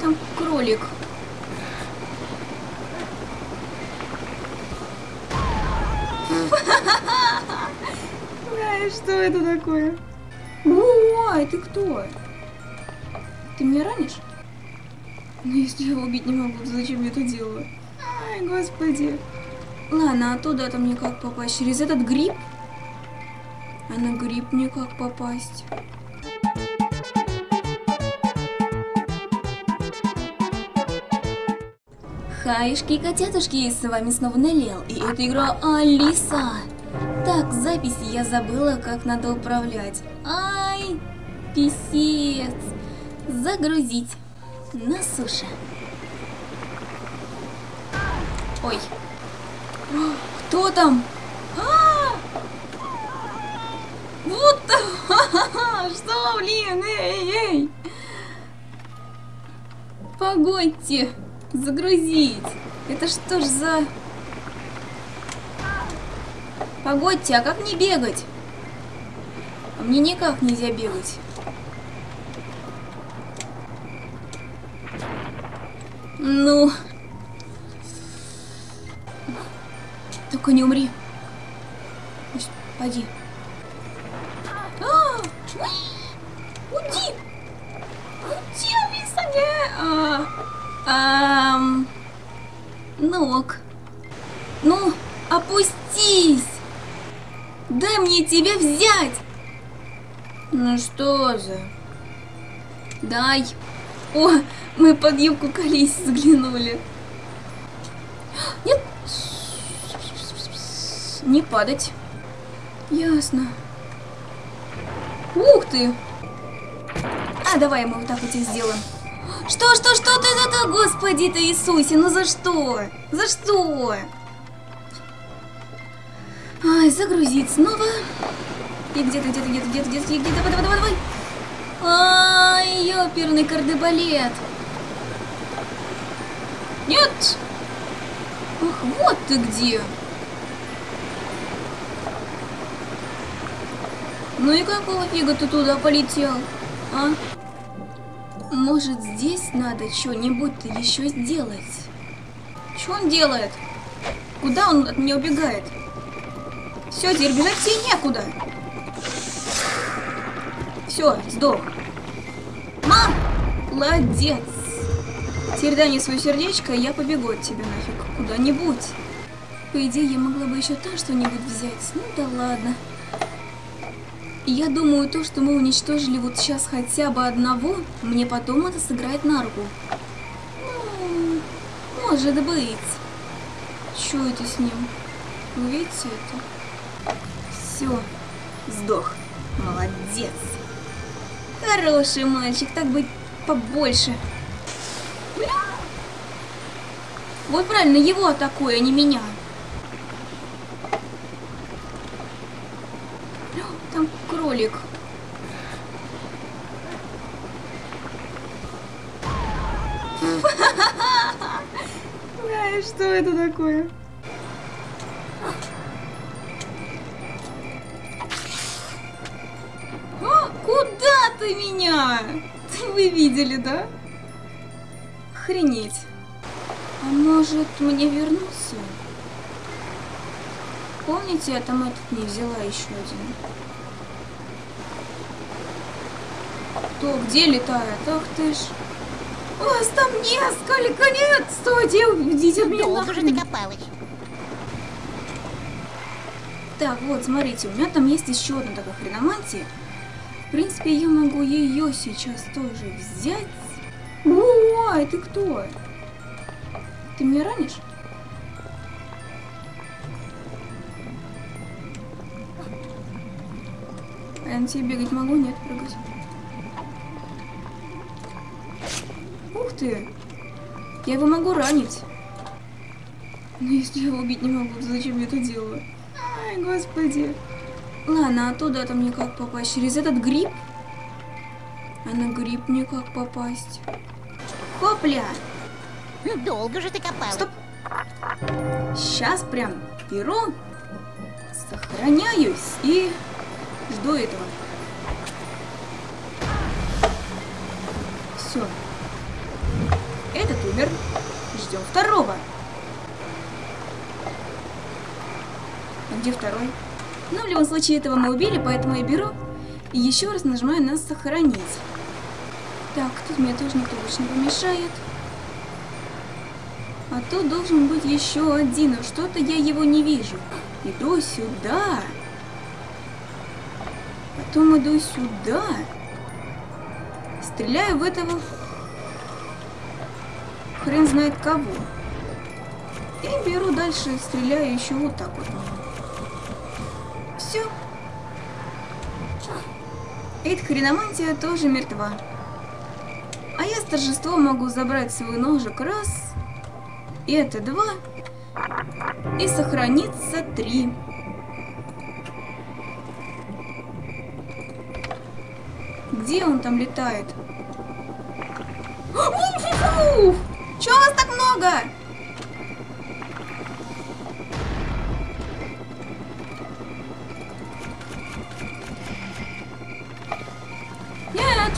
Там кролик. Ай, что это такое? Ой, ты кто? Ты меня ранишь? Ну, если я его убить не могу, то зачем я это делаю? Ай, господи. Ладно, а туда-то мне как попасть? Через этот гриб? А на гриб мне как попасть? Хаишки котятушки, с вами снова Неллел, и это игра Алиса. Так, запись я забыла, как надо управлять. Ай, писец. Загрузить. На суше. Ой. О, Кто там? А! Вот там! Что, блин, эй, эй! Погодьте! Загрузить! Это что ж за... Погодьте, а как мне бегать? А мне никак нельзя бегать. Ну... Только не умри. Пойди. А! Уйди! Уйди, Алиса, не! А, ам, ну. Ну, опустись! Дай мне тебя взять! Ну что же? Дай. О, мы под юбку колись заглянули. Нет. Не падать. Ясно. Ух ты! А, давай мы вот так вот и сделаем. Что, что, что ты это, Господи ты Иисусе, ну за что? За что? Ай, загрузить снова. И где-то, где-то, где-то, где-то, где-то, где-то, давай, давай, давай, давай. Ай, ёперный кардебалет. Нет. Ах, вот ты где. Ну и какого фига ты туда полетел, а? Может, здесь надо что-нибудь-то еще сделать? Что он делает? Куда он от меня убегает? Все, теперь бежать тебе некуда. Все, сдох. Мам! Молодец. Теперь дай мне свое сердечко, и я побегу от тебя нафиг куда-нибудь. По идее, я могла бы еще там что-нибудь взять. Ну да ладно. Я думаю, то, что мы уничтожили вот сейчас хотя бы одного, мне потом это сыграет на руку. Ну, может быть. Что это с ним? Вы видите это? Все, сдох. Молодец. Хороший мальчик, так быть побольше. Вот правильно, его атакуй, а не меня. Там кролик. Что это такое? А, куда ты меня? Вы видели, да? Охренеть. А может мне вернуться? Помните, я там этот не взяла еще один? Кто где летает? Ах ты ж. Вас там несколько нет! Стойте, уйдите меня Долго нахрен. копалась. Так, вот, смотрите, у меня там есть еще одна такая хреномантия. В принципе, я могу ее сейчас тоже взять. Ой, ты кто? Ты меня ранишь? А я на тебе бегать могу? Нет, прыгать. Ты! Я его могу ранить. Но если я его убить не могу, то зачем я это делаю? Ай, господи. Ладно, а туда-то мне как попасть? Через этот гриб? А на гриб мне как попасть? Хопля! Долго же ты копалась. Стоп! Сейчас прям беру, сохраняюсь и жду этого. Все. Умер. Ждем второго. А где второй? Ну, в любом случае, этого мы убили, поэтому я беру и еще раз нажимаю на сохранить. Так, тут мне тоже никто больше не помешает. А тут должен быть еще один, но что-то я его не вижу. Иду сюда. Потом иду сюда. Стреляю в этого... Хрен знает кого. И беру дальше, стреляю еще вот так вот. Все. Эта хреномантия тоже мертва. А я с торжеством могу забрать свой ножик раз. И это два. И сохранится три. Где он там летает? Много? Нет!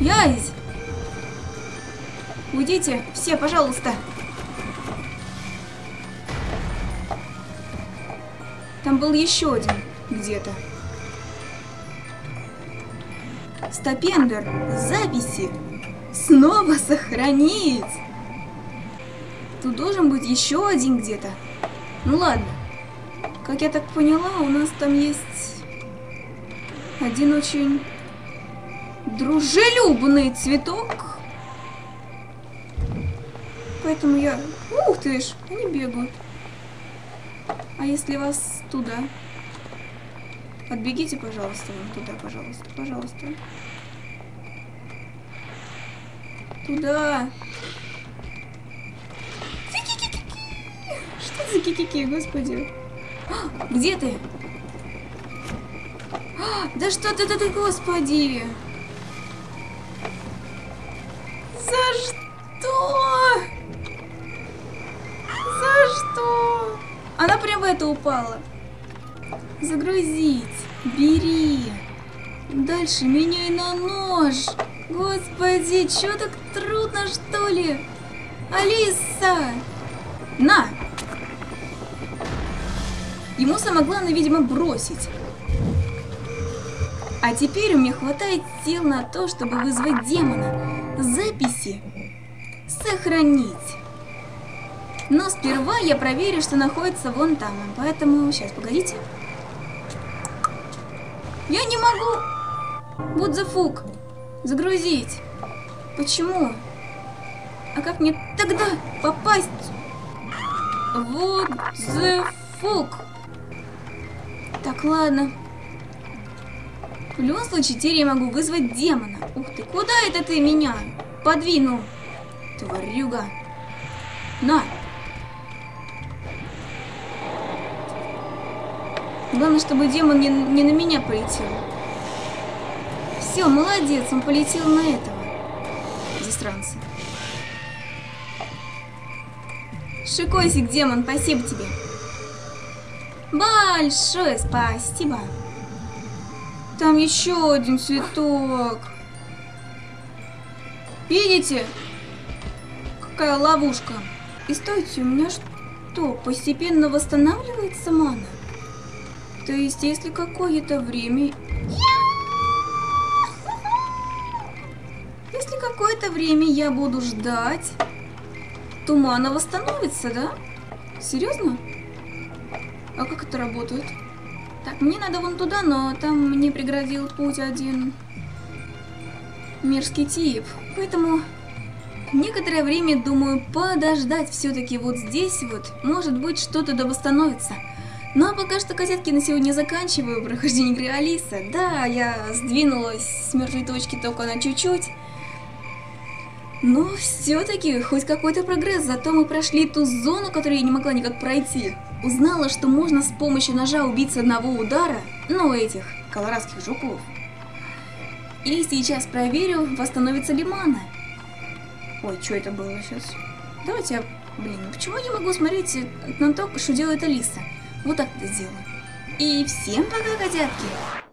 Язь! Уйдите, все, пожалуйста. Там был еще один где-то. Стопендер, записи. Снова сохранить. Тут должен быть еще один где-то. Ну ладно. Как я так поняла, у нас там есть один очень дружелюбный цветок. Поэтому я... Ух ты ж, они бегают. А если вас туда? Отбегите, пожалуйста, вон туда, пожалуйста, пожалуйста. Туда. Что за кикики, господи? А, где ты? А, да что ты, ты, господи! За что? За что? Она прям в это упала. Загрузить. Бери. Дальше меняй на нож. Господи, что так трудно, что ли? Алиса! На! Ему самое главное, видимо, бросить. А теперь у меня хватает сил на то, чтобы вызвать демона. Записи сохранить. Но сперва я проверю, что находится вон там. Поэтому, сейчас, погодите. Я не могу! Fuck. Загрузить. Почему? А как мне тогда попасть? Вот the fuck. Так, ладно. В любом случае, теперь я могу вызвать демона. Ух ты, куда это ты меня подвинул? Тварюга. На. Главное, чтобы демон не, не на меня полетел. Все, молодец, он полетел на этого. Застранца. Шикосик, демон, спасибо тебе. Большое спасибо. Там еще один цветок. Видите? Какая ловушка. И стойте, у меня что, постепенно восстанавливается мана? То есть, если какое-то время... Если какое-то время я буду ждать, то мана восстановится, да? Серьезно? А как это работает? Так, мне надо вон туда, но там мне преградил путь один мерзкий тип. Поэтому некоторое время думаю подождать все-таки вот здесь вот. Может быть что-то да восстановится. Ну а пока что, козетки, на сегодня заканчиваю прохождение игры Алиса. Да, я сдвинулась с мертвой точки только на чуть-чуть. Но все-таки хоть какой-то прогресс, зато мы прошли ту зону, которую я не могла никак пройти. Узнала, что можно с помощью ножа убить с одного удара, ну этих, колорадских жуков. И сейчас проверю, восстановится ли мана. Ой, что это было сейчас? Давайте я... Блин, ну почему я не могу смотреть на то, что делает Алиса? Вот так это сделаю. И всем пока, котятки!